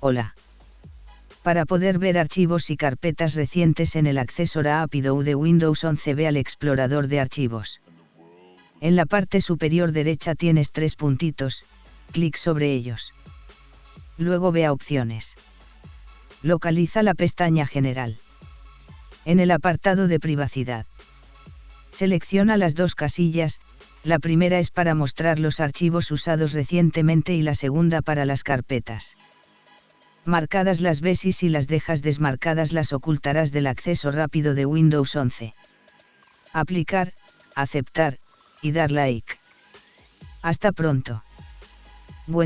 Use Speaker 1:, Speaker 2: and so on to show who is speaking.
Speaker 1: Hola. Para poder ver archivos y carpetas recientes en el acceso rápido de Windows 11 ve al explorador de archivos. En la parte superior derecha tienes tres puntitos, clic sobre ellos. Luego ve a opciones. Localiza la pestaña general. En el apartado de privacidad. Selecciona las dos casillas, la primera es para mostrar los archivos usados recientemente y la segunda para las carpetas. Marcadas las ves y si las dejas desmarcadas las ocultarás del acceso rápido de Windows 11. Aplicar, aceptar, y dar like. Hasta pronto. Buen